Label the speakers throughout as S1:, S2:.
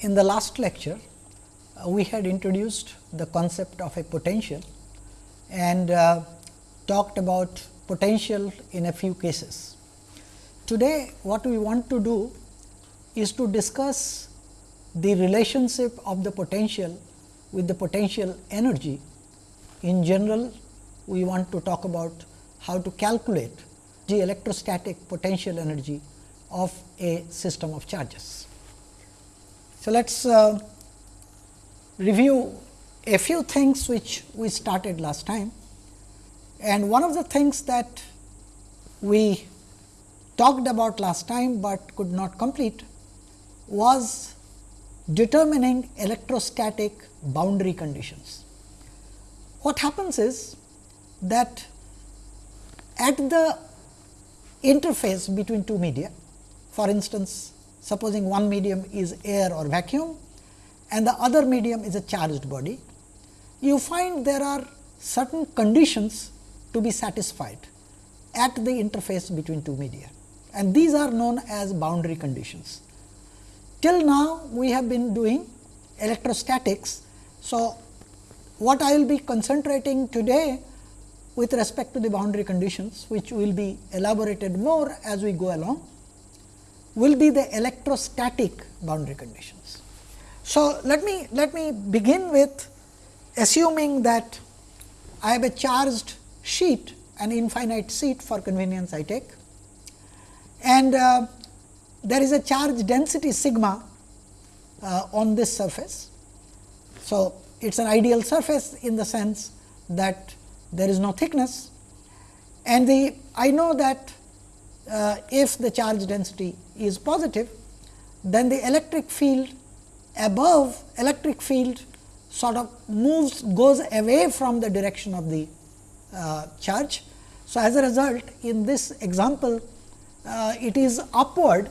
S1: In the last lecture, uh, we had introduced the concept of a potential and uh, talked about potential in a few cases. Today, what we want to do is to discuss the relationship of the potential with the potential energy. In general, we want to talk about how to calculate the electrostatic potential energy of a system of charges. So, let us uh, review a few things which we started last time and one of the things that we talked about last time, but could not complete was determining electrostatic boundary conditions. What happens is that at the interface between two media, for instance, supposing one medium is air or vacuum and the other medium is a charged body, you find there are certain conditions to be satisfied at the interface between two media and these are known as boundary conditions. Till now, we have been doing electrostatics. So, what I will be concentrating today with respect to the boundary conditions, which will be elaborated more as we go along, will be the electrostatic boundary conditions. So, let me let me begin with assuming that I have a charged sheet an infinite sheet for convenience I take and uh, there is a charge density sigma uh, on this surface. So, it is an ideal surface in the sense that there is no thickness and the I know that uh, if the charge density is positive, then the electric field above electric field sort of moves goes away from the direction of the uh, charge. So, as a result in this example uh, it is upward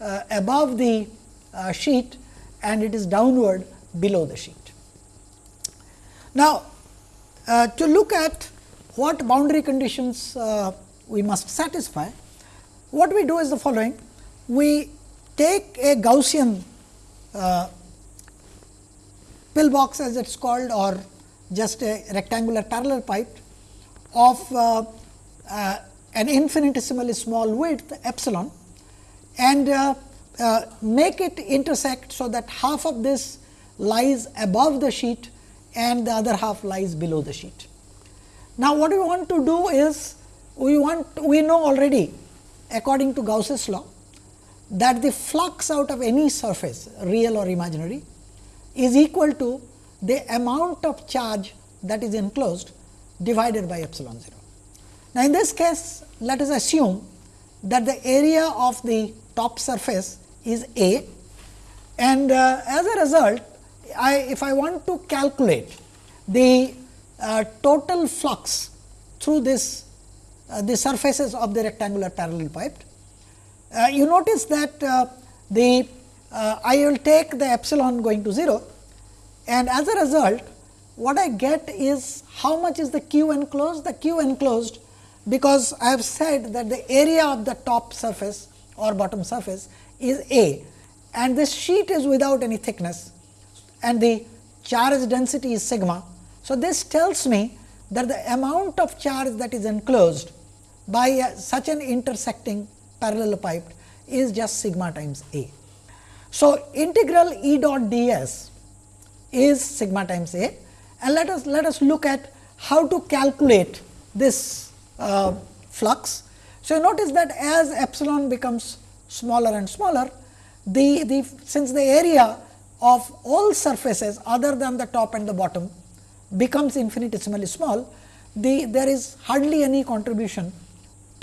S1: uh, above the uh, sheet and it is downward below the sheet. Now, uh, to look at what boundary conditions we must satisfy, what we do is the following. We take a Gaussian uh, pillbox as it is called or just a rectangular parallelepiped of uh, uh, an infinitesimally small width epsilon and uh, uh, make it intersect. So, that half of this lies above the sheet and the other half lies below the sheet. Now, what we want to do is we want we know already according to Gauss's law that the flux out of any surface real or imaginary is equal to the amount of charge that is enclosed divided by epsilon 0. Now, in this case let us assume that the area of the top surface is A and uh, as a result I if I want to calculate the uh, total flux through this the surfaces of the rectangular parallelepiped. Uh, you notice that uh, the uh, I will take the epsilon going to 0 and as a result what I get is how much is the q enclosed? The q enclosed because I have said that the area of the top surface or bottom surface is A and this sheet is without any thickness and the charge density is sigma. So, this tells me that the amount of charge that is enclosed by a, such an intersecting parallelepiped is just sigma times A. So, integral E dot d s is sigma times A and let us let us look at how to calculate this uh, flux. So, you notice that as epsilon becomes smaller and smaller, the, the since the area of all surfaces other than the top and the bottom becomes infinitesimally small, the there is hardly any contribution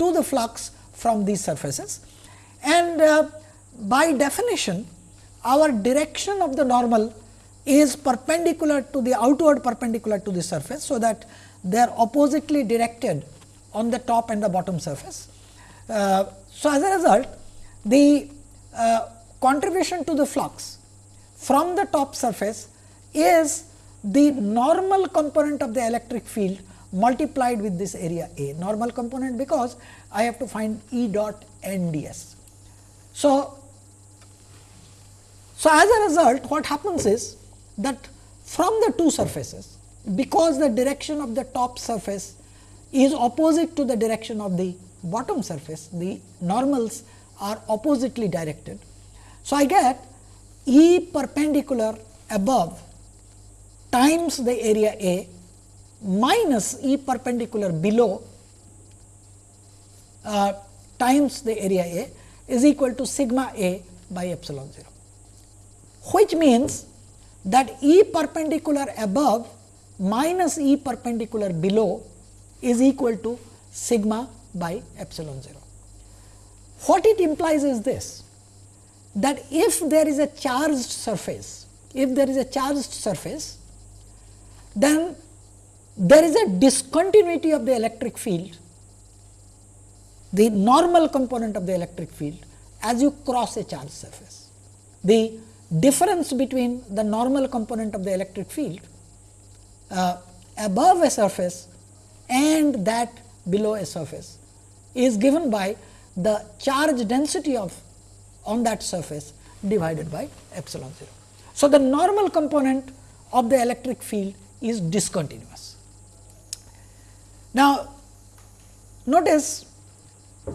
S1: to the flux from these surfaces. And uh, by definition, our direction of the normal is perpendicular to the outward perpendicular to the surface. So, that they are oppositely directed on the top and the bottom surface. Uh, so, as a result the uh, contribution to the flux from the top surface is the normal component of the electric field multiplied with this area A, normal component because I have to find E dot n d s. So, So, as a result what happens is that from the two surfaces because the direction of the top surface is opposite to the direction of the bottom surface the normals are oppositely directed. So, I get E perpendicular above times the area A minus E perpendicular below uh, times the area A is equal to sigma A by epsilon 0, which means that E perpendicular above minus E perpendicular below is equal to sigma by epsilon 0. What it implies is this that if there is a charged surface, if there is a charged surface, then there is a discontinuity of the electric field, the normal component of the electric field as you cross a charge surface. The difference between the normal component of the electric field uh, above a surface and that below a surface is given by the charge density of on that surface divided by epsilon 0. So, the normal component of the electric field is discontinuous. Now, notice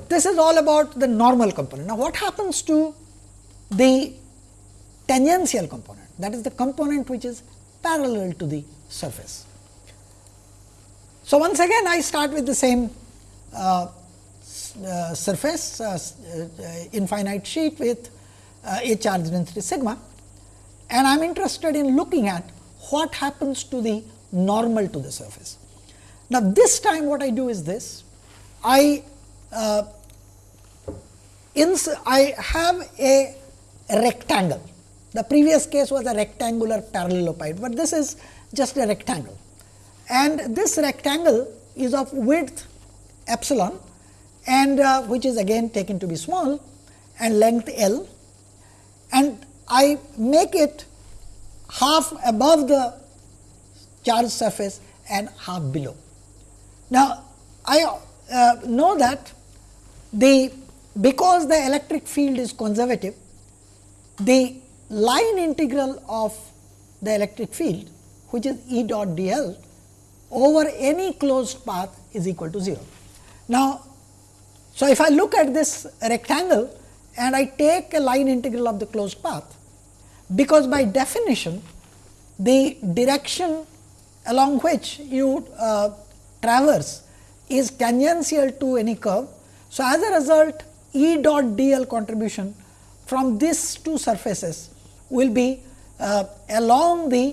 S1: this is all about the normal component. Now, what happens to the tangential component that is the component which is parallel to the surface. So, once again I start with the same uh, uh, surface uh, uh, infinite sheet with uh, a charge density sigma and I am interested in looking at what happens to the normal to the surface. Now, this time what I do is this I uh, I have a rectangle. The previous case was a rectangular parallelepiped, but this is just a rectangle. And this rectangle is of width epsilon and uh, which is again taken to be small and length L and I make it half above the charge surface and half below. Now, I uh, know that the because the electric field is conservative, the line integral of the electric field which is E dot d l over any closed path is equal to 0. Now, so if I look at this rectangle and I take a line integral of the closed path, because by definition the direction along which you uh, traverse is tangential to any curve. So, as a result E dot d l contribution from these two surfaces will be uh, along the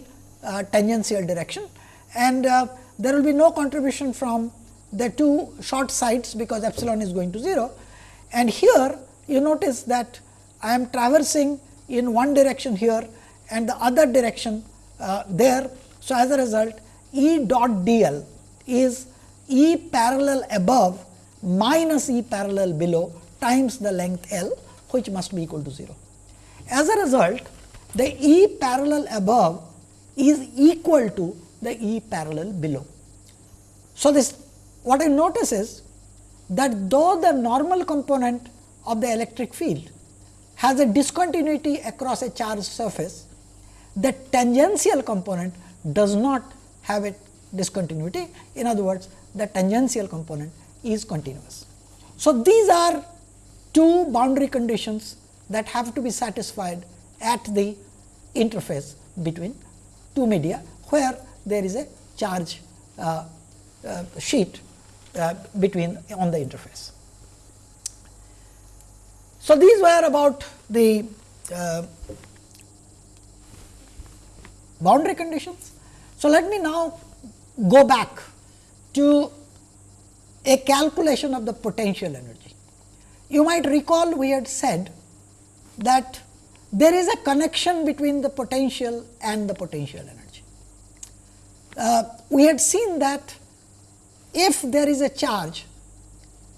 S1: uh, tangential direction and uh, there will be no contribution from the two short sides because epsilon is going to 0. And here you notice that I am traversing in one direction here and the other direction uh, there. So, as a result E dot d l is E parallel above minus E parallel below times the length L which must be equal to 0. As a result, the E parallel above is equal to the E parallel below. So, this what I notice is that though the normal component of the electric field has a discontinuity across a charged surface, the tangential component does not have a discontinuity. In other words, the tangential component is continuous. So, these are two boundary conditions that have to be satisfied at the interface between two media, where there is a charge uh, uh, sheet uh, between on the interface. So, these were about the uh, boundary conditions. So, let me now go back to a calculation of the potential energy. You might recall we had said that there is a connection between the potential and the potential energy. Uh, we had seen that if there is a charge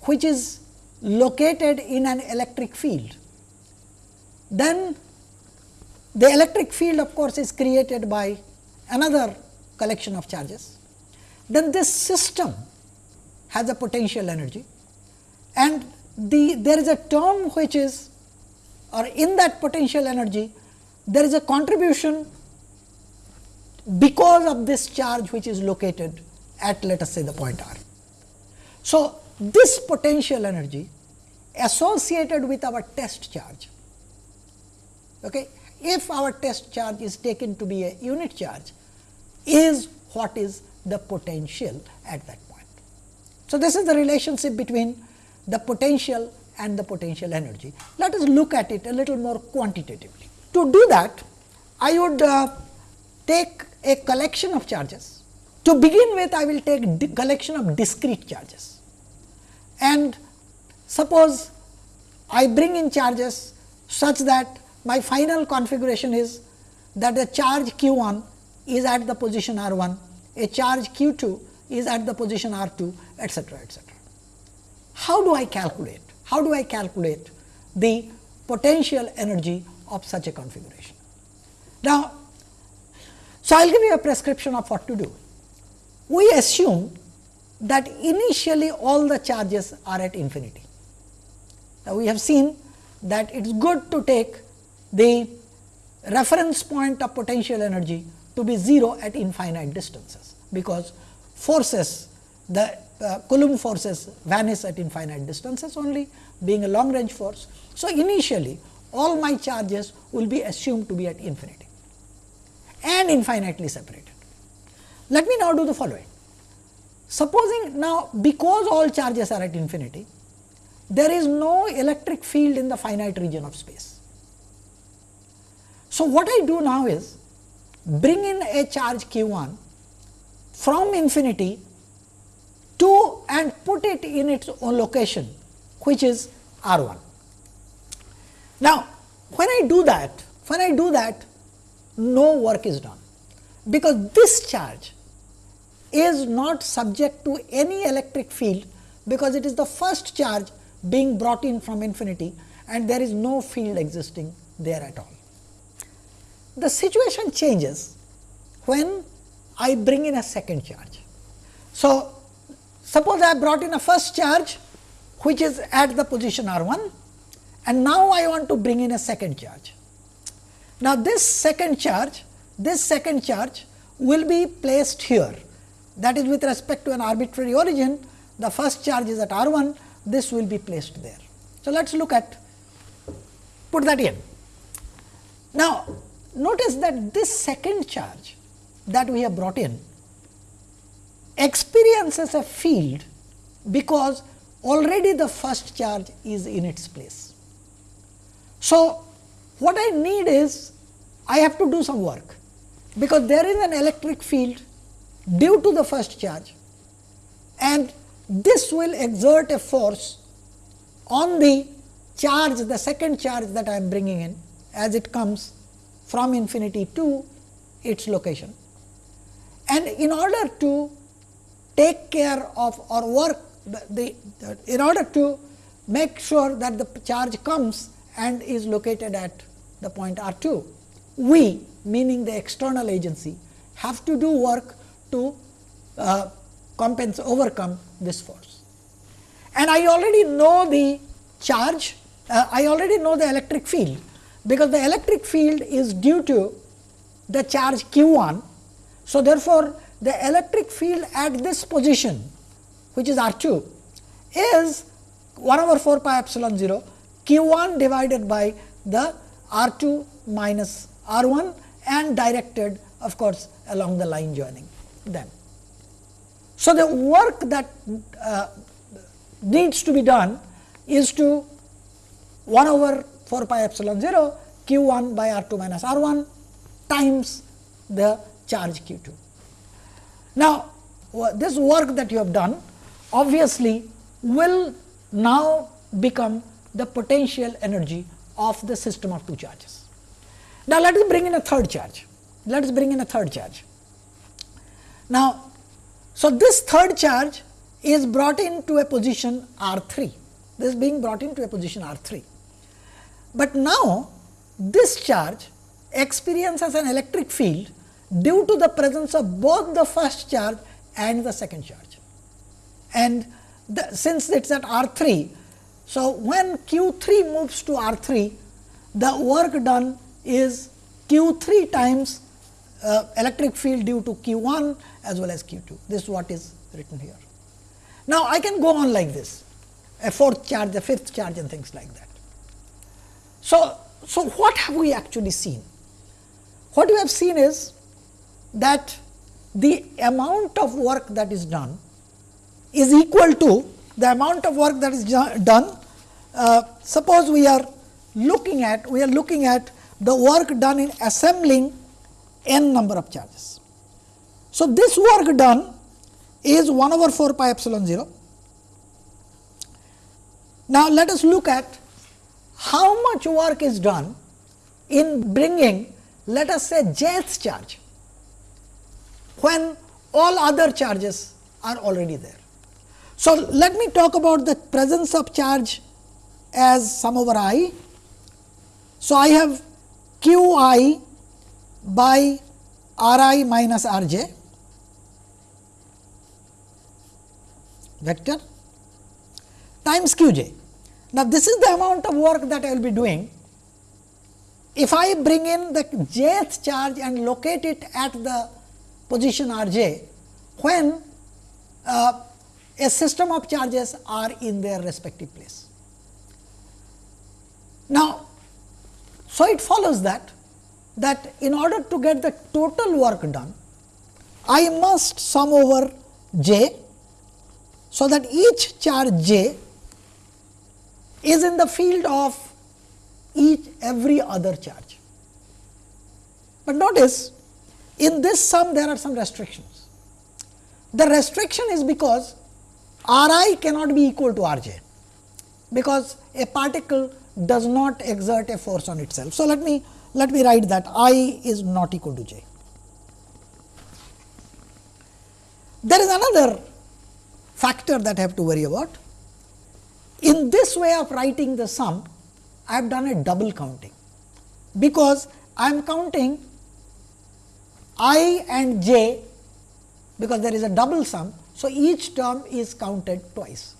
S1: which is located in an electric field, then the electric field of course, is created by another collection of charges. Then this system has a potential energy and the there is a term which is or in that potential energy there is a contribution because of this charge which is located at let us say the point r. So, this potential energy associated with our test charge. Okay. If our test charge is taken to be a unit charge, is what is the potential at that point. So, this is the relationship between the potential and the potential energy. Let us look at it a little more quantitatively. To do that, I would uh, take a collection of charges. To begin with, I will take a collection of discrete charges and suppose I bring in charges such that my final configuration is that the charge q 1 is at the position r 1, a charge q 2 is at the position r 2 etcetera etcetera. How do I calculate? How do I calculate the potential energy of such a configuration? Now, so I will give you a prescription of what to do. We assume that initially all the charges are at infinity. Now, we have seen that it is good to take the reference point of potential energy to be 0 at infinite distances, because forces the uh, Coulomb forces vanish at infinite distances only being a long range force. So, initially all my charges will be assumed to be at infinity and infinitely separated. Let me now do the following. Supposing now because all charges are at infinity, there is no electric field in the finite region of space. So, what I do now is bring in a charge q 1 from infinity to and put it in its own location which is r 1. Now, when I do that, when I do that no work is done, because this charge is not subject to any electric field, because it is the first charge being brought in from infinity and there is no field existing there at all. The situation changes when I bring in a second charge. So, suppose I brought in a first charge which is at the position r 1 and now I want to bring in a second charge. Now, this second charge, this second charge will be placed here that is with respect to an arbitrary origin the first charge is at r 1 this will be placed there. So, let us look at put that in. Now, notice that this second charge that we have brought in experiences a field because already the first charge is in its place. So, what I need is I have to do some work, because there is an electric field due to the first charge and this will exert a force on the charge the second charge that I am bringing in as it comes from infinity to its location. And in order to take care of or work the, the, in order to make sure that the charge comes and is located at the point r 2, we meaning the external agency have to do work to uh, compensate overcome this force. And I already know the charge, uh, I already know the electric field, because the electric field is due to the charge q 1. So, therefore, the electric field at this position which is R 2 is 1 over 4 pi epsilon 0 q 1 divided by the R 2 minus R 1 and directed of course, along the line joining them. So, the work that uh, needs to be done is to 1 over 4 pi epsilon 0 q 1 by R 2 minus R 1 times the charge q 2. Now, this work that you have done obviously will now become the potential energy of the system of two charges. Now, let us bring in a third charge. Let us bring in a third charge. Now, so this third charge is brought into a position R 3. This is being brought into a position R 3. But now, this charge experiences an electric field due to the presence of both the first charge and the second charge. And the, since it is at R 3, so when Q 3 moves to R 3, the work done is q 3 times uh, electric field due to q 1 as well as q 2. This is what is written here. Now, I can go on like this a fourth charge, a fifth charge and things like that. So, so what have we actually seen? What we have seen is that the amount of work that is done is equal to the amount of work that is done. Uh, suppose we are looking at we are looking at the work done in assembling n number of charges. So, this work done is 1 over 4 pi epsilon 0. Now, let us look at how much work is done in bringing let us say jth charge when all other charges are already there. So, let me talk about the presence of charge as sum over i. So, I have q i by r i minus r j vector times q j. Now, this is the amount of work that I will be doing. If I bring in the jth charge and locate it at the position r j, when uh, a system of charges are in their respective place. Now, so it follows that that in order to get the total work done, I must sum over j. So, that each charge j is in the field of each every other charge. But notice in this sum there are some restrictions. The restriction is because R i cannot be equal to R j, because a particle does not exert a force on itself. So, let me let me write that i is not equal to j. There is another factor that I have to worry about. In this way of writing the sum, I have done a double counting, because I am counting i and j because there is a double sum so, each term is counted twice.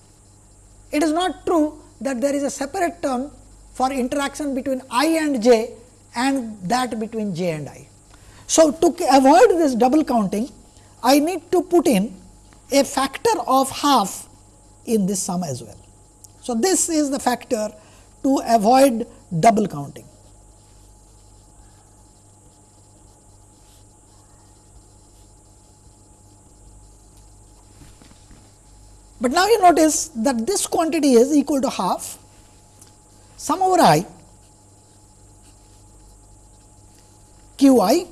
S1: It is not true that there is a separate term for interaction between i and j and that between j and i. So, to avoid this double counting, I need to put in a factor of half in this sum as well. So, this is the factor to avoid double counting. But now you notice that this quantity is equal to half sum over i q i.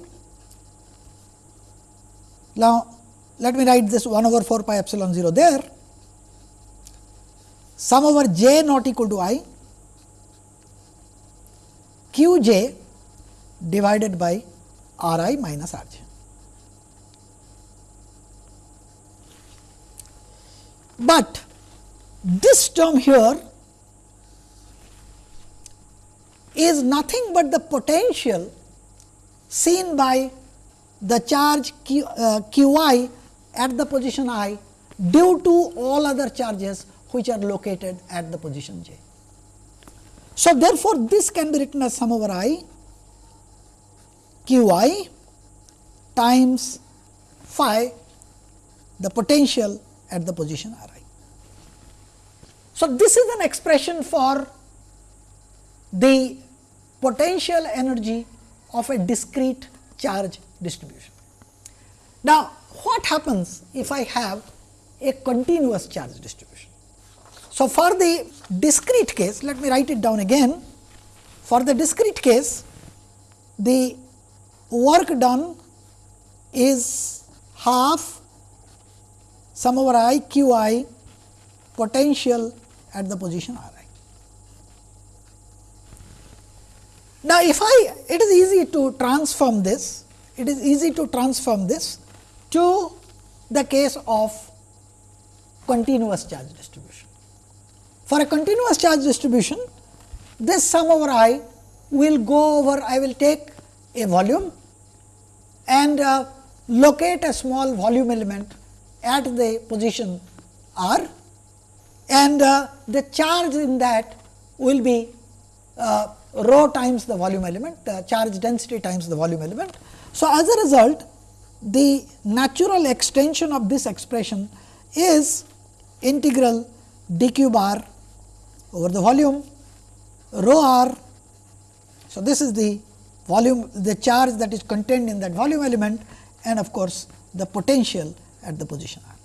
S1: Now, let me write this 1 over 4 pi epsilon 0 there sum over j not equal to i q j divided by r i minus r j. But this term here is nothing but the potential seen by the charge q, uh, q i at the position i due to all other charges which are located at the position j. So, therefore, this can be written as sum over i q i times phi the potential at the position r i. So, this is an expression for the potential energy of a discrete charge distribution. Now, what happens if I have a continuous charge distribution? So, for the discrete case, let me write it down again. For the discrete case, the work done is half sum over i q i potential at the position r i. Now, if I it is easy to transform this, it is easy to transform this to the case of continuous charge distribution. For a continuous charge distribution, this sum over i will go over, I will take a volume and uh, locate a small volume element at the position r and uh, the charge in that will be uh, rho times the volume element, the charge density times the volume element. So, as a result, the natural extension of this expression is integral d cube r over the volume rho r. So, this is the volume the charge that is contained in that volume element and of course, the potential at the position r.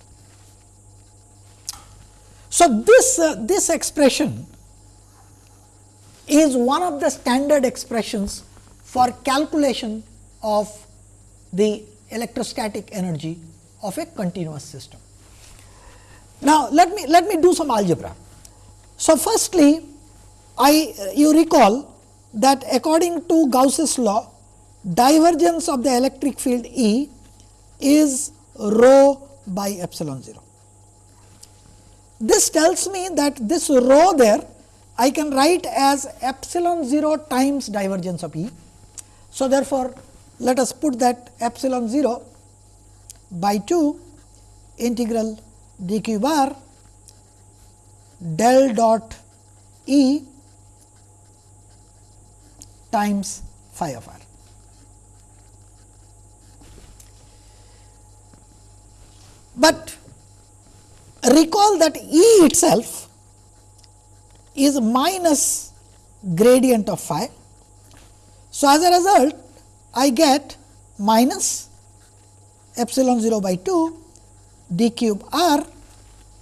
S1: So, this uh, this expression is one of the standard expressions for calculation of the electrostatic energy of a continuous system. Now, let me let me do some algebra. So, firstly I you recall that according to Gauss's law divergence of the electric field E is rho by epsilon 0. This tells me that this rho there I can write as epsilon 0 times divergence of E. So, therefore, let us put that epsilon 0 by 2 integral d cube r del dot E times phi of r. But recall that E itself is minus gradient of phi. So, as a result I get minus epsilon 0 by 2 d cube r.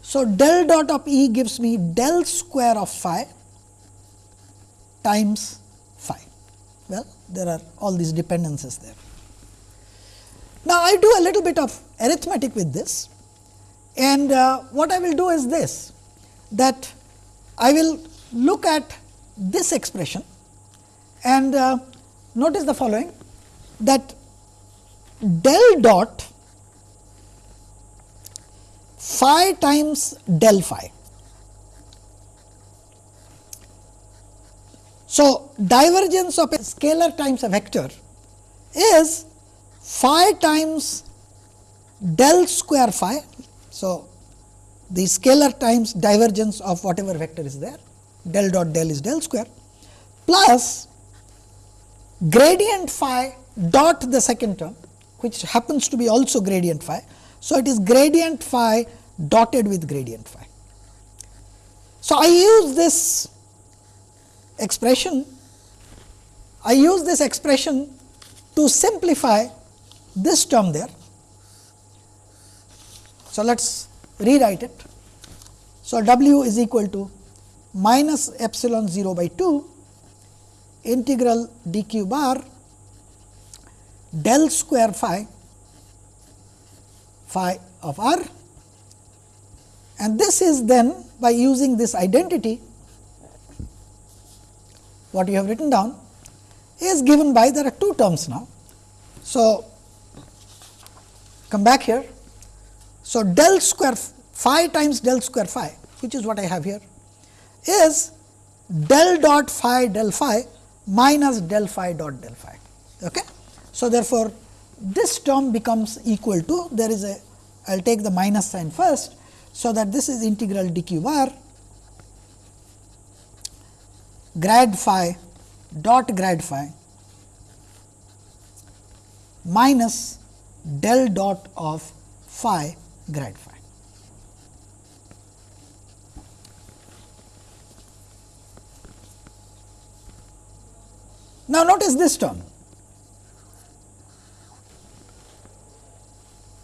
S1: So, del dot of E gives me del square of phi times phi. Well, there are all these dependencies there. Now, I do a little bit of arithmetic with this and uh, what I will do is this that I will look at this expression and uh, notice the following that del dot phi times del phi. So, divergence of a scalar times a vector is phi times del square phi. So, the scalar times divergence of whatever vector is there del dot del is del square plus gradient phi dot the second term which happens to be also gradient phi. So, it is gradient phi dotted with gradient phi. So, I use this expression, I use this expression to simplify this term there. So, let us rewrite it. So, W is equal to minus epsilon 0 by 2 integral d cube r del square phi phi of r and this is then by using this identity what you have written down is given by there are two terms now. So, come back here. So, del square phi times del square phi which is what I have here is del dot phi del phi minus del phi dot del phi. Okay? So, therefore, this term becomes equal to there is a I will take the minus sign first. So, that this is integral d cube r grad phi dot grad phi minus del dot of phi grad phi. Now, notice this term.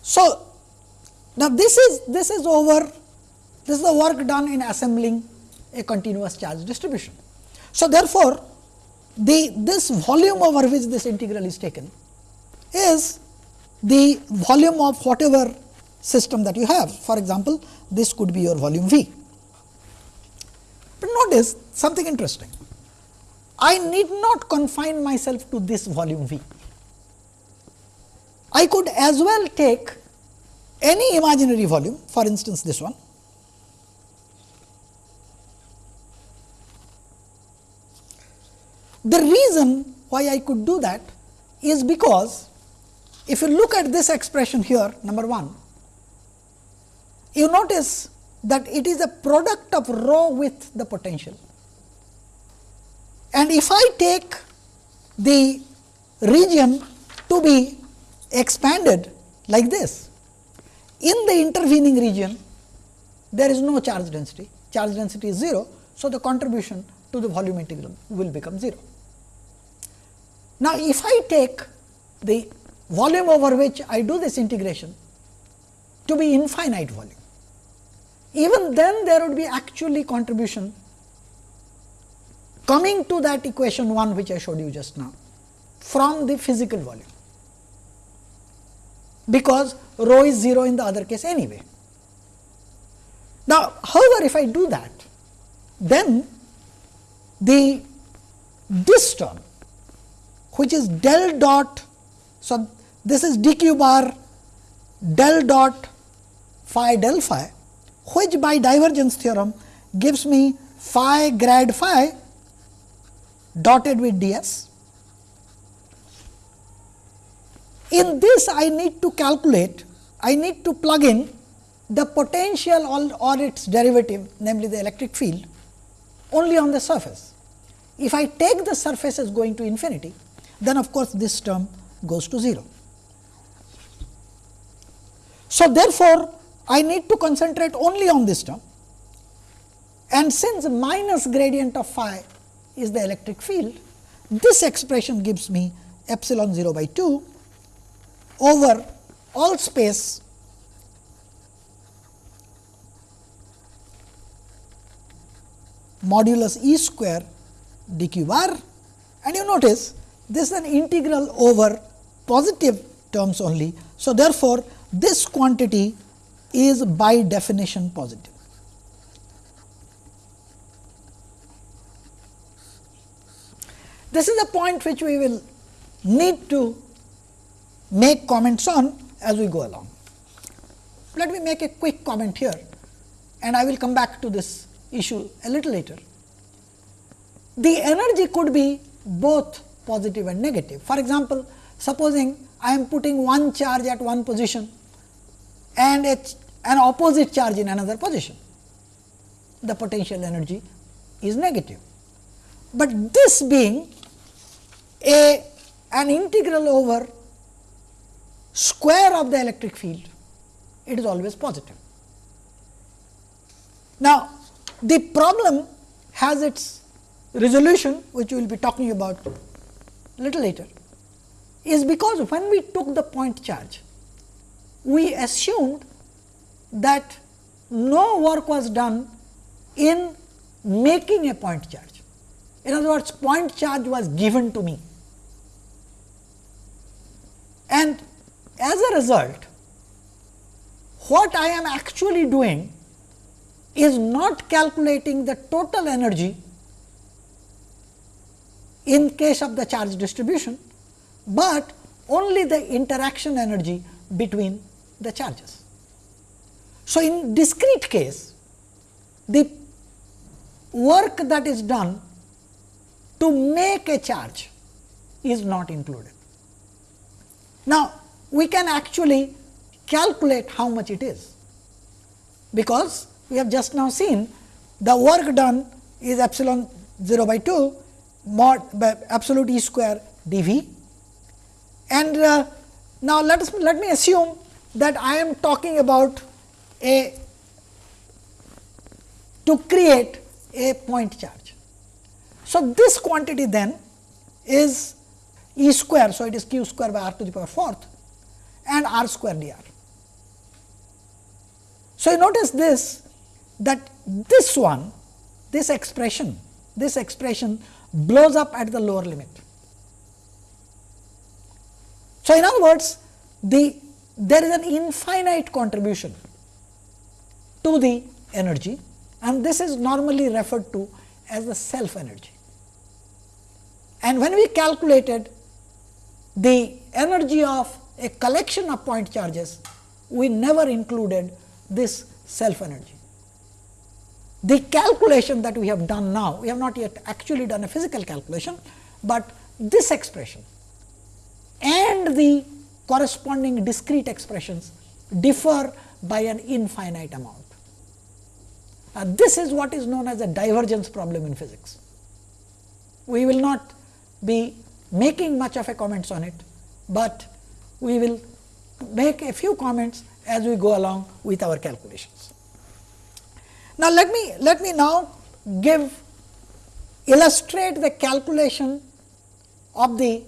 S1: So, now this is this is over this is the work done in assembling a continuous charge distribution. So, therefore, the this volume over which this integral is taken is the volume of whatever system that you have. For example, this could be your volume V. But notice something interesting. I need not confine myself to this volume V. I could as well take any imaginary volume, for instance, this one. The reason why I could do that is because if you look at this expression here, number 1, you notice that it is a product of rho with the potential. And if I take the region to be expanded like this, in the intervening region there is no charge density, charge density is 0. So, the contribution to the volume integral will become 0. Now, if I take the volume over which I do this integration to be infinite volume, even then there would be actually contribution coming to that equation 1 which I showed you just now from the physical volume, because rho is 0 in the other case anyway. Now, however, if I do that, then the this term which is del dot. So, this is d cube r del dot phi del phi which by divergence theorem gives me phi grad phi dotted with ds. In this I need to calculate, I need to plug in the potential or, its derivative namely the electric field only on the surface. If I take the surface as going to infinity, then of course, this term goes to 0. So, therefore, I need to concentrate only on this term and since minus gradient of phi is the electric field, this expression gives me epsilon 0 by 2 over all space modulus E square d cube r and you notice this is an integral over positive terms only. So, therefore, this quantity is by definition positive. This is a point which we will need to make comments on as we go along. Let me make a quick comment here and I will come back to this issue a little later. The energy could be both positive and negative. For example, supposing I am putting one charge at one position and an opposite charge in another position, the potential energy is negative. But this being a an integral over square of the electric field, it is always positive. Now, the problem has its resolution which we will be talking about little later is because when we took the point charge, we assumed that no work was done in making a point charge. In other words, point charge was given to me. And as a result, what I am actually doing is not calculating the total energy in case of the charge distribution, but only the interaction energy between the charges. So, in discrete case, the work that is done to make a charge is not included. Now, we can actually calculate how much it is, because we have just now seen the work done is epsilon 0 by 2 mod by absolute E square d v. And uh, now, let us let me assume that I am talking about a to create a point charge. So, this quantity then is E square. So, it is q square by r to the power fourth and r square d r. So, you notice this that this one this expression this expression blows up at the lower limit. So, in other words the there is an infinite contribution to the energy and this is normally referred to as the self energy. And when we calculated the energy of a collection of point charges, we never included this self energy the calculation that we have done now, we have not yet actually done a physical calculation, but this expression and the corresponding discrete expressions differ by an infinite amount. Uh, this is what is known as a divergence problem in physics. we will not be making much of a comments on it, but we will make a few comments as we go along with our calculations. Now, let me let me now give illustrate the calculation of the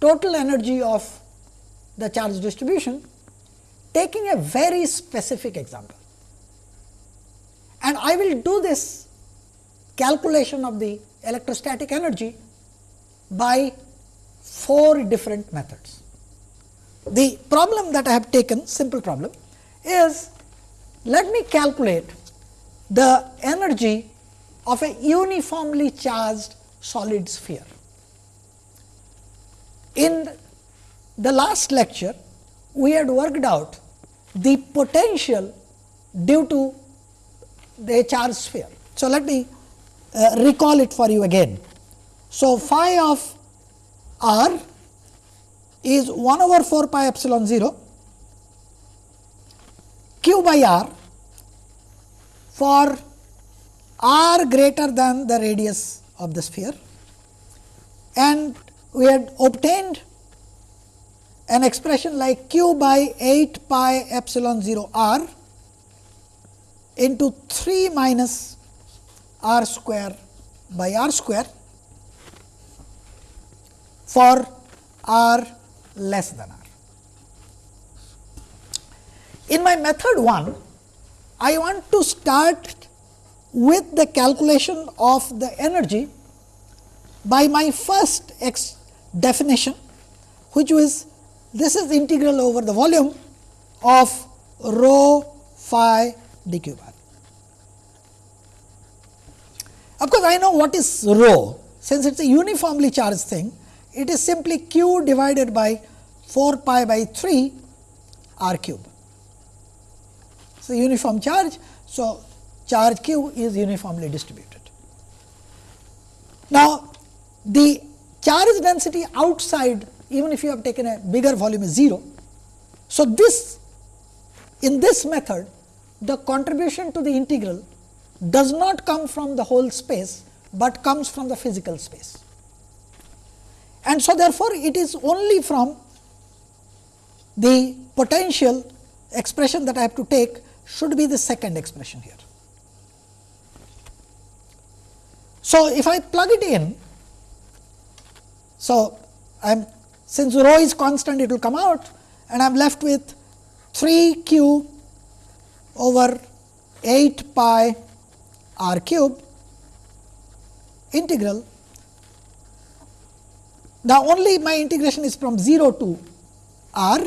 S1: total energy of the charge distribution taking a very specific example. And I will do this calculation of the electrostatic energy by four different methods. The problem that I have taken simple problem is let me calculate the energy of a uniformly charged solid sphere. In the last lecture, we had worked out the potential due to the charged sphere. So, let me uh, recall it for you again. So, phi of r is 1 over 4 pi epsilon 0 q by r for r greater than the radius of the sphere. And we had obtained an expression like q by 8 pi epsilon 0 r into 3 minus r square by r square for r less than r. In my method 1, I want to start with the calculation of the energy by my first x definition, which was this is integral over the volume of rho phi d cube r. Of course, I know what is rho, since it is a uniformly charged thing, it is simply q divided by 4 pi by 3 r cube. So, uniform charge. So, charge q is uniformly distributed. Now, the charge density outside even if you have taken a bigger volume is 0. So, this in this method the contribution to the integral does not come from the whole space, but comes from the physical space. And so, therefore, it is only from the potential expression that I have to take should be the second expression here. So, if I plug it in, so I am since rho is constant it will come out and I am left with 3 q over 8 pi r cube integral. Now, only my integration is from 0 to r.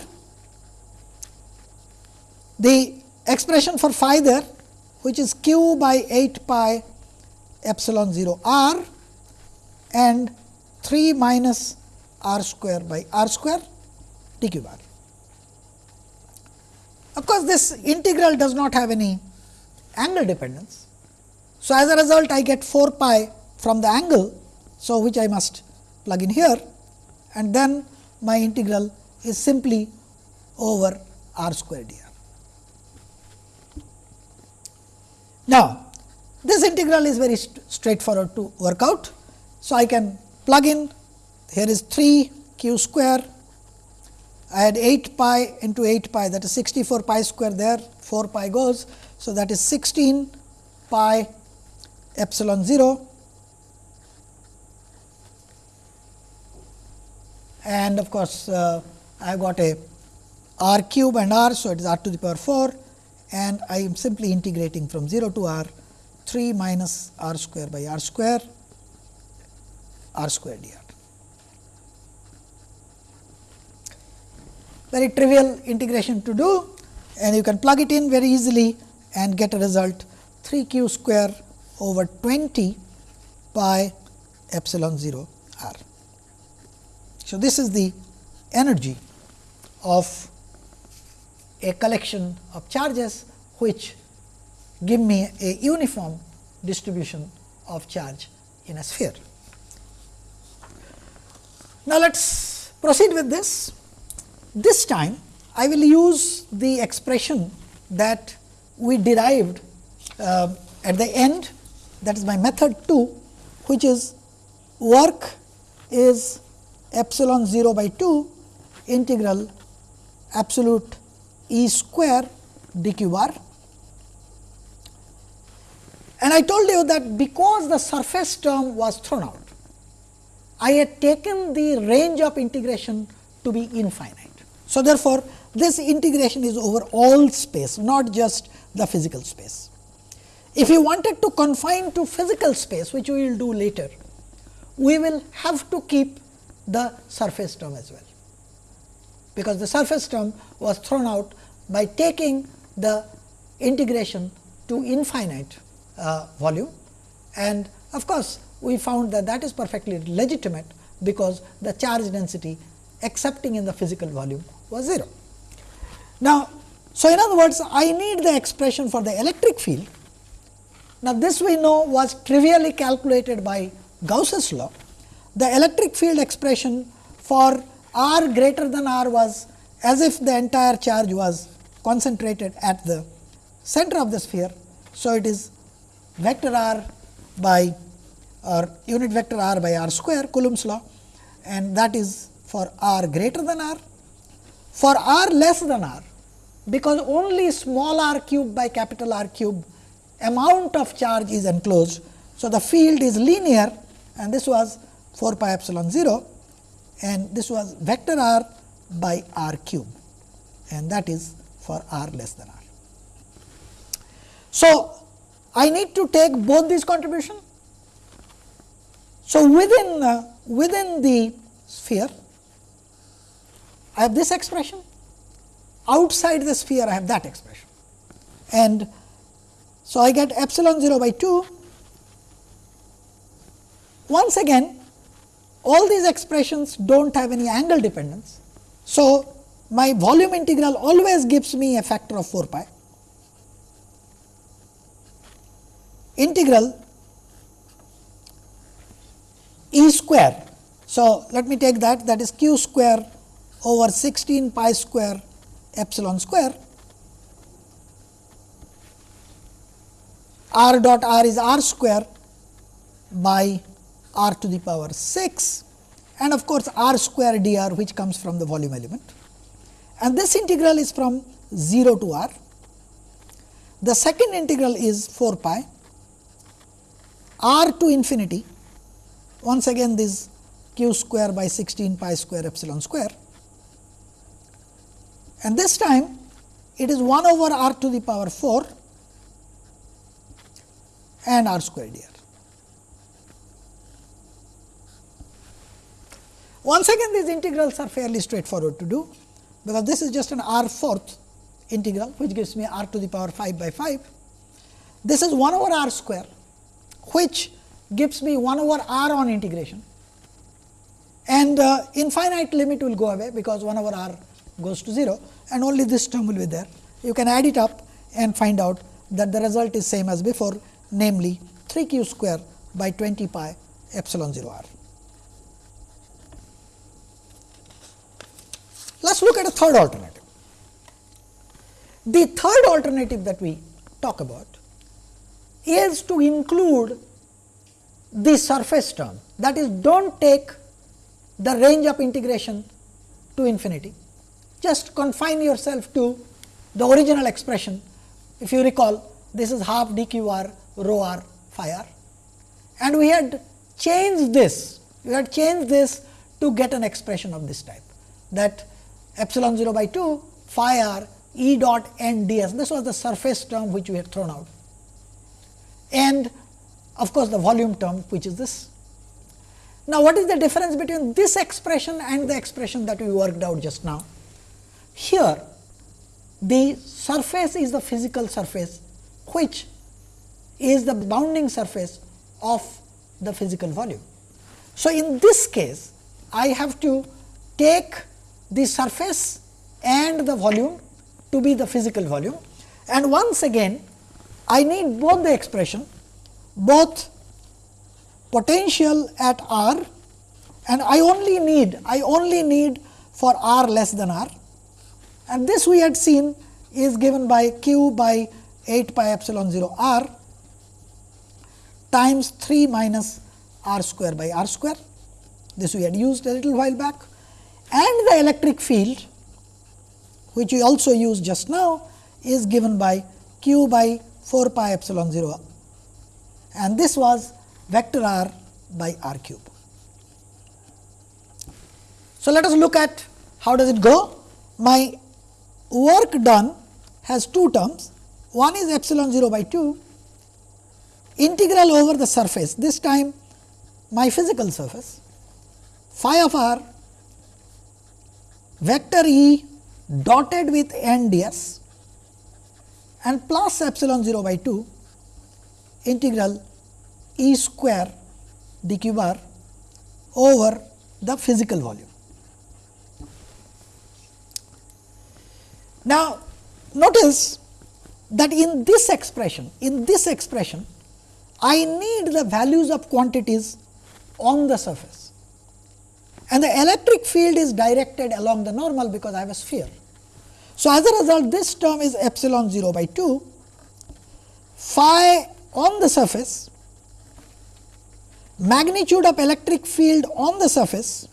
S1: The expression for phi there which is q by 8 pi epsilon 0 r and 3 minus r square by r square d cube r. Of course, this integral does not have any angle dependence. So, as a result I get 4 pi from the angle. So, which I must plug in here and then my integral is simply over r square dr. Now, this integral is very st straightforward to work out. So, I can plug in here is 3 q square I had 8 pi into 8 pi that is 64 pi square there 4 pi goes. So, that is 16 pi epsilon 0 and of course, uh, I have got a r cube and r. So, it is r to the power 4 and I am simply integrating from 0 to r 3 minus r square by r square r square dr. Very trivial integration to do and you can plug it in very easily and get a result 3 q square over 20 pi epsilon 0 r. So, this is the energy of a collection of charges which give me a uniform distribution of charge in a sphere. Now, let us proceed with this. This time I will use the expression that we derived uh, at the end that is my method 2 which is work is epsilon 0 by 2 integral absolute E square d cube r. And I told you that because the surface term was thrown out, I had taken the range of integration to be infinite. So, therefore, this integration is over all space not just the physical space. If you wanted to confine to physical space which we will do later, we will have to keep the surface term as well, because the surface term was thrown out by taking the integration to infinite uh, volume and of course, we found that that is perfectly legitimate because the charge density accepting in the physical volume was 0. Now, so in other words I need the expression for the electric field. Now, this we know was trivially calculated by Gauss's law. The electric field expression for r greater than r was as if the entire charge was concentrated at the center of the sphere. So, it is vector r by or unit vector r by r square Coulomb's law and that is for r greater than r. For r less than r because only small r cube by capital R cube amount of charge is enclosed. So, the field is linear and this was 4 pi epsilon 0 and this was vector r by r cube and that is for r less than r. So, I need to take both these contribution. So, within uh, within the sphere I have this expression outside the sphere I have that expression and so I get epsilon 0 by 2 once again all these expressions do not have any angle dependence. So, my volume integral always gives me a factor of 4 pi integral E square. So, let me take that that is q square over 16 pi square epsilon square r dot r is r square by r to the power 6 and of course, r square dr which comes from the volume element and this integral is from 0 to r. The second integral is 4 pi r to infinity once again this q square by 16 pi square epsilon square and this time it is 1 over r to the power 4 and r square dr. Once again these integrals are fairly straightforward to do, because this is just an r fourth integral which gives me r to the power 5 by 5. This is 1 over r square which gives me 1 over r on integration and uh, infinite limit will go away because 1 over r goes to 0 and only this term will be there. You can add it up and find out that the result is same as before namely 3 q square by 20 pi epsilon 0 r. Let us look at a third alternative. The third alternative that we talk about is to include the surface term. That is do not take the range of integration to infinity. Just confine yourself to the original expression. If you recall, this is half d cube r rho r phi r. And we had changed this, we had changed this to get an expression of this type. That epsilon 0 by 2 phi r e dot n d s. This was the surface term which we had thrown out and of course, the volume term which is this. Now, what is the difference between this expression and the expression that we worked out just now? Here the surface is the physical surface which is the bounding surface of the physical volume. So, in this case I have to take the surface and the volume to be the physical volume. And once again I need both the expression both potential at r and I only need I only need for r less than r. And this we had seen is given by q by 8 pi epsilon 0 r times 3 minus r square by r square. This we had used a little while back and the electric field which we also used just now is given by q by 4 pi epsilon 0 and this was vector r by r cube. So, let us look at how does it go. My work done has two terms, one is epsilon 0 by 2 integral over the surface, this time my physical surface phi of r vector E dotted with n ds and plus epsilon 0 by 2 integral E square d cube r over the physical volume. Now, notice that in this expression, in this expression, I need the values of quantities on the surface and the electric field is directed along the normal because I have a sphere. So, as a result this term is epsilon 0 by 2 phi on the surface magnitude of electric field on the surface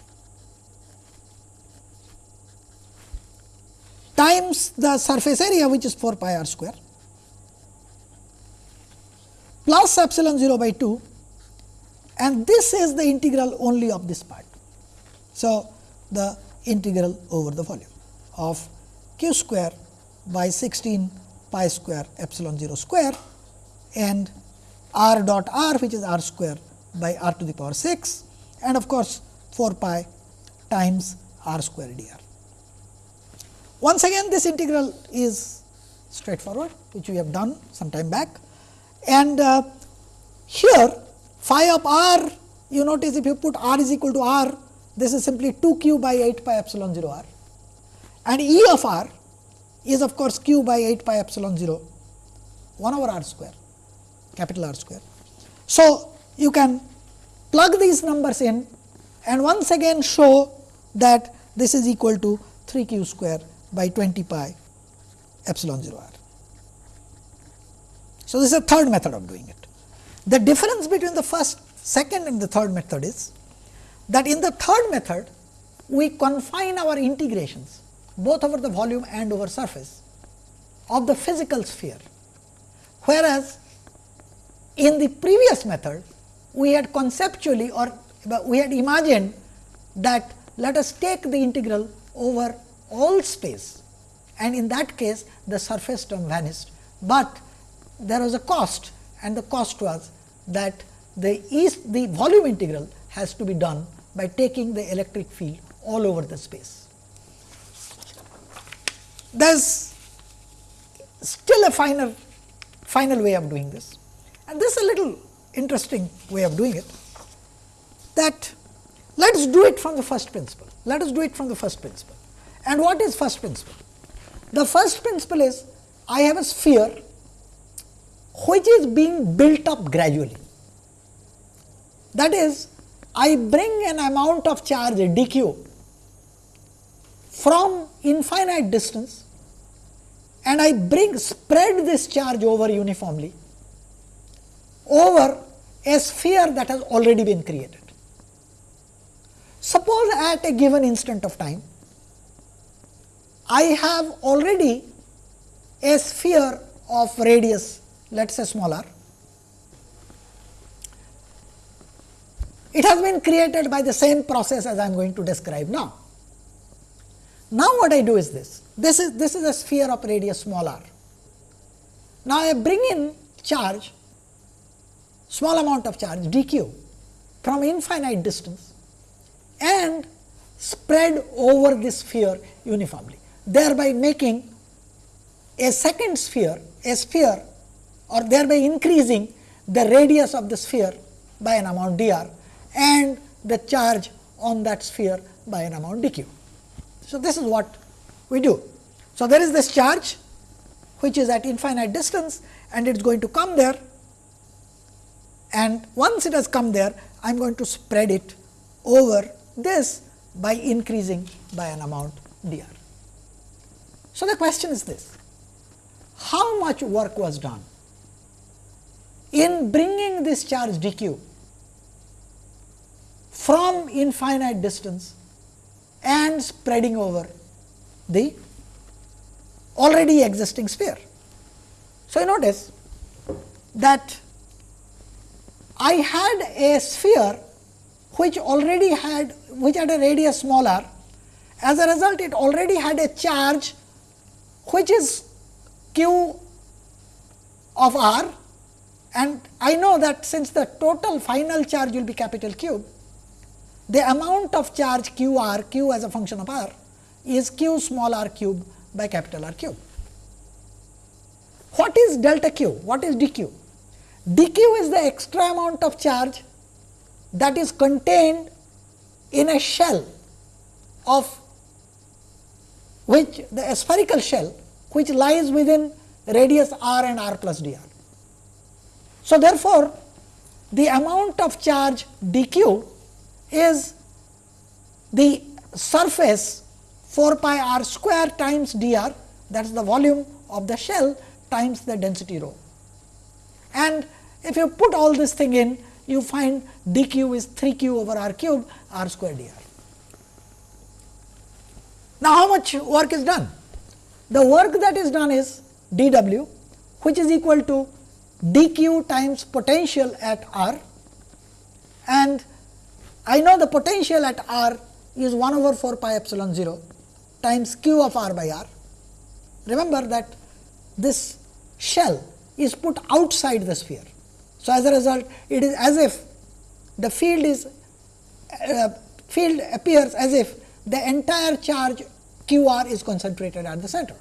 S1: times the surface area which is 4 pi r square plus epsilon 0 by 2 and this is the integral only of this part. So, the integral over the volume of q square by 16 pi square epsilon 0 square and r dot r which is r square by r to the power 6 and of course, 4 pi times r square dr. Once again this integral is straightforward which we have done some time back and uh, here phi of r you notice if you put r is equal to r this is simply 2 q by 8 pi epsilon 0 r and E of r is of course q by 8 pi epsilon 0 1 over r square capital R square. So, you can plug these numbers in and once again show that this is equal to 3 q square by 20 pi epsilon 0 r. So, this is a third method of doing it. The difference between the first, second and the third method is that in the third method we confine our integrations both over the volume and over surface of the physical sphere, whereas in the previous method we had conceptually or we had imagined that let us take the integral over all space and in that case the surface term vanished, but there was a cost and the cost was that the east the volume integral has to be done by taking the electric field all over the space. There is still a finer final way of doing this and this is a little interesting way of doing it that let us do it from the first principle. Let us do it from the first principle. And what is first principle? The first principle is I have a sphere which is being built up gradually. That is I bring an amount of charge dq from infinite distance and I bring spread this charge over uniformly over a sphere that has already been created. Suppose at a given instant of time, I have already a sphere of radius let us say smaller. It has been created by the same process as I am going to describe now. Now, what I do is this, this is this is a sphere of radius small r. Now, I bring in charge small amount of charge dq from infinite distance and spread over this sphere uniformly, thereby making a second sphere a sphere or thereby increasing the radius of the sphere by an amount dr and the charge on that sphere by an amount dq. So, this is what we do. So, there is this charge which is at infinite distance and it is going to come there and once it has come there I am going to spread it over this by increasing by an amount dr. So, the question is this how much work was done in bringing this charge dq from infinite distance and spreading over the already existing sphere. So, you notice that I had a sphere which already had which had a radius smaller as a result it already had a charge which is q of r and I know that since the total final charge will be capital Q, the amount of charge q r q as a function of r is q small r cube by capital R cube. What is delta q? What is dq? dq is the extra amount of charge that is contained in a shell of which the spherical shell which lies within radius r and r plus dr. So, therefore, the amount of charge dq is the surface 4 pi r square times dr that is the volume of the shell times the density rho. And if you put all this thing in you find dq is 3 q over r cube r square dr. Now, how much work is done? The work that is done is dw which is equal to dq times potential at r and I know the potential at r is 1 over 4 pi epsilon 0 times q of r by r. Remember that this shell is put outside the sphere. So, as a result it is as if the field is uh, field appears as if the entire charge q r is concentrated at the center.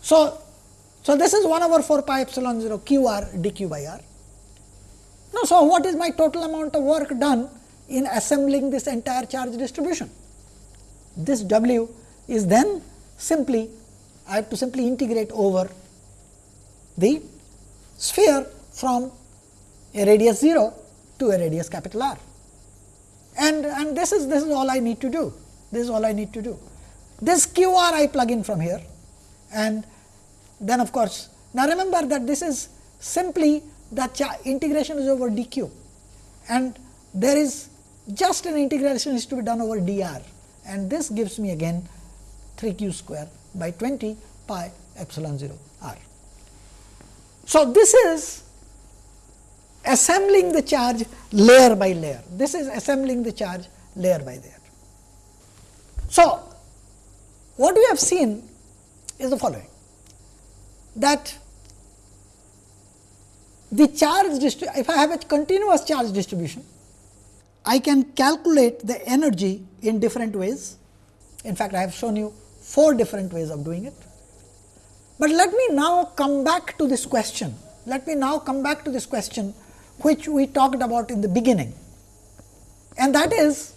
S1: So, so this is 1 over 4 pi epsilon 0 q r dq by r. Now, so what is my total amount of work done in assembling this entire charge distribution? This w is then simply I have to simply integrate over the sphere from a radius 0 to a radius capital R. And, and this is this is all I need to do. This is all I need to do. This q r I plug in from here and then of course, now remember that this is simply the integration is over dq and there is just an integration is to be done over dr and this gives me again 3 q square by 20 pi epsilon 0 r. So, this is assembling the charge layer by layer. This is assembling the charge layer by layer. So, what we have seen is the following that the charge if I have a continuous charge distribution, I can calculate the energy in different ways. In fact, I have shown you four different ways of doing it. But let me now come back to this question. Let me now come back to this question which we talked about in the beginning and that is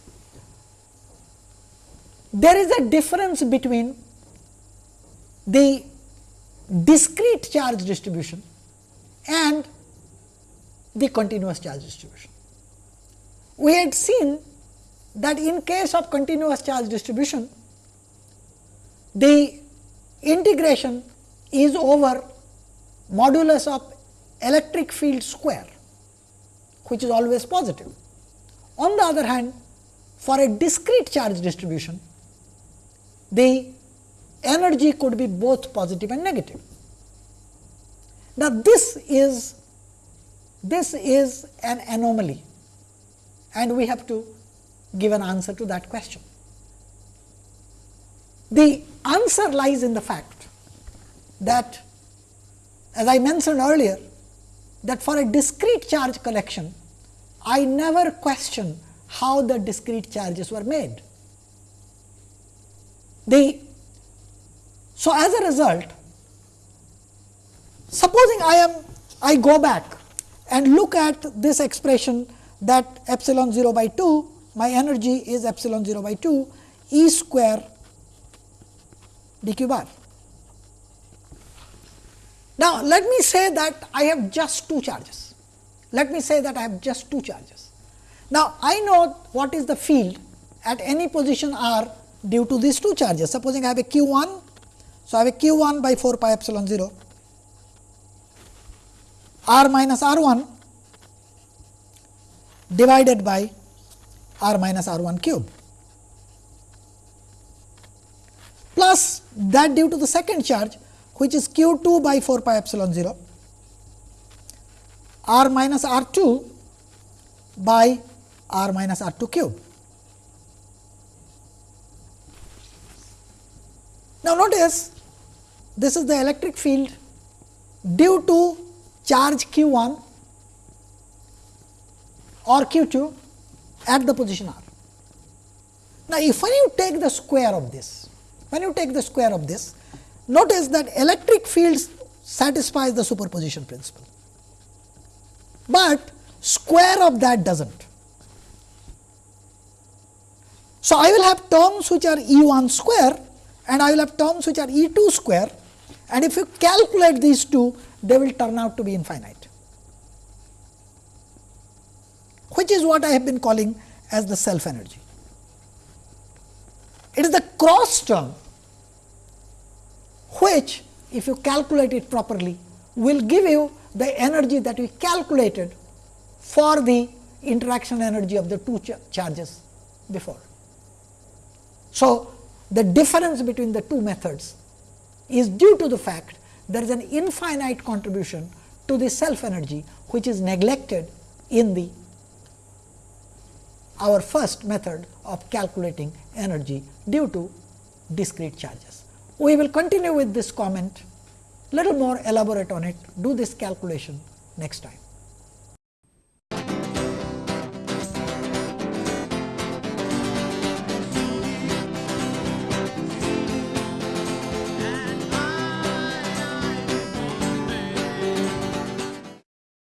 S1: there is a difference between the discrete charge distribution and the continuous charge distribution. We had seen that in case of continuous charge distribution, the integration is over modulus of electric field square, which is always positive. On the other hand, for a discrete charge distribution, the energy could be both positive and negative. Now, this is this is an anomaly and we have to give an answer to that question. The answer lies in the fact that as I mentioned earlier that for a discrete charge collection, I never question how the discrete charges were made. The so, as a result, supposing I am I go back and look at this expression that epsilon 0 by 2, my energy is epsilon 0 by 2 E square d cube r. Now, let me say that I have just two charges. Let me say that I have just two charges. Now, I know what is the field at any position r due to these two charges. Supposing I have a q 1 so, I have a q 1 by 4 pi epsilon 0 r minus r 1 divided by r minus r 1 cube plus that due to the second charge which is q 2 by 4 pi epsilon 0 r minus r 2 by r minus r 2 cube. Now, notice this is the electric field due to charge q 1 or q 2 at the position r. Now, if when you take the square of this, when you take the square of this, notice that electric fields satisfies the superposition principle, but square of that does not. So, I will have terms which are E 1 square and I will have terms which are E 2 square and if you calculate these two they will turn out to be infinite which is what I have been calling as the self energy. It is the cross term which if you calculate it properly will give you the energy that we calculated for the interaction energy of the two ch charges before. So, the difference between the two methods is due to the fact there is an infinite contribution to the self energy which is neglected in the our first method of calculating energy due to discrete charges. We will continue with this comment, little more elaborate on it, do this calculation next time.